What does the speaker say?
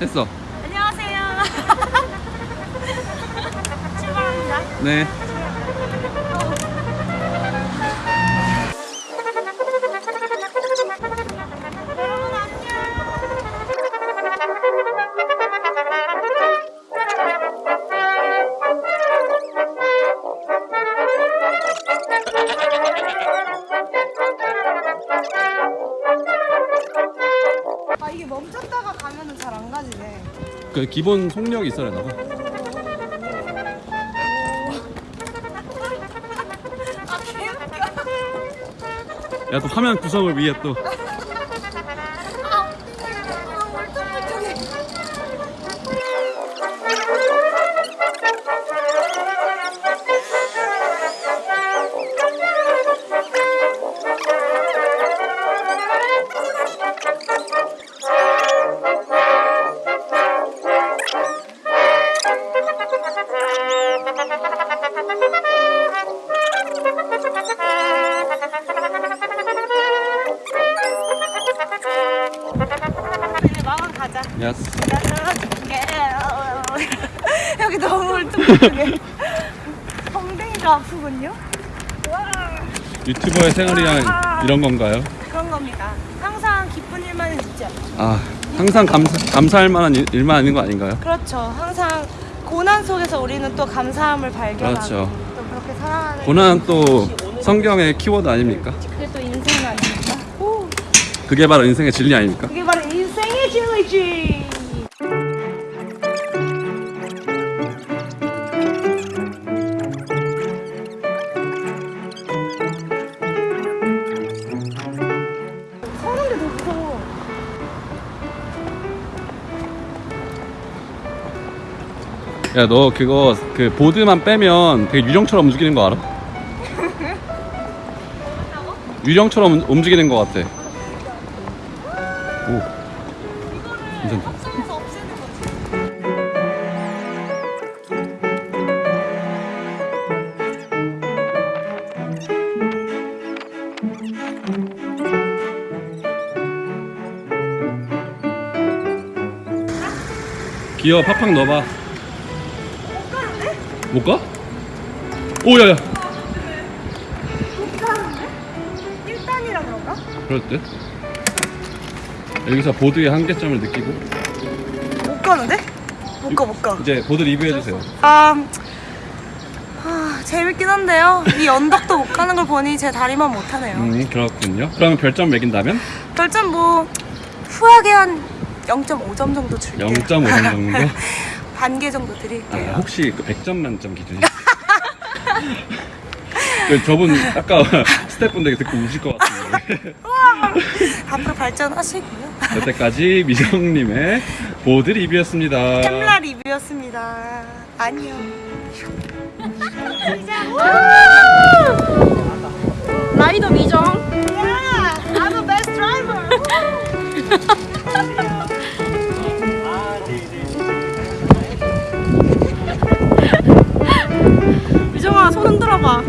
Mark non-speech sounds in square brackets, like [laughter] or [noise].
했어. 안녕하세요. [laughs] 출발합니다. 네. 그 기본 속력이 있어야 되나 봐. 아 개웃겨. 야, 또 화면 구성을 위해 또. 가자. 야스. [laughs] 여기 너무 울퉁불퉁해. 엉덩이가 아프군요. 와, 유튜버의 생활이란 이런 건가요? 그런 겁니다. 항상 기쁜 일만은 있죠. 아, 항상 감사, 감사할 만한 일, 일만 아닌 거 아닌가요? 그렇죠. 항상 고난 속에서 우리는 또 감사함을 발견하고 그렇죠. 또 그렇게 살아가는 고난은 또 성경의 키워드 아닙니까? 그게 또 인생 아닙니까? 오, 그게 바로 인생의 진리 아닙니까? 그게 바로 무서워. 야, 너 그거 그 보드만 빼면 되게 유령처럼 움직이는 거 알아? [laughs] 유령처럼 움- 움직이는 거 같아. 오, 괜찮다. 기어 팍팍 넣어봐. 못 가? 오, 야, 야. 못 가는데? 1단이라 그런가? 그럴 듯. 여기서 보드의 한계점을 느끼고 못 가는데? 못 가, 못 가. 이제 보드 리뷰해주세요. 아, 아, 재밌긴 한데요. 이 언덕도 못 가는 걸 보니 제 다리만 못하네요. 음, 그렇군요. 그러면 별점 매긴다면? 별점 뭐 후하게 한 0.5점 정도 줄게요. 0.5점 정도? [laughs] 반 개 정도 아, 드릴게요. 혹시 그 100점 만점 기준이? [laughs] 그 저분 아까 [laughs] 스태프분들 듣고 우실 것 같은데 [laughs] 앞으로 발전하시고요. 여태까지 미정님의 보드 리뷰였습니다. 짬라 리뷰였습니다. 안녕. 아, 라이더 미정. Yeah, I'm the best driver. [laughs] 미정아 손 흔들어봐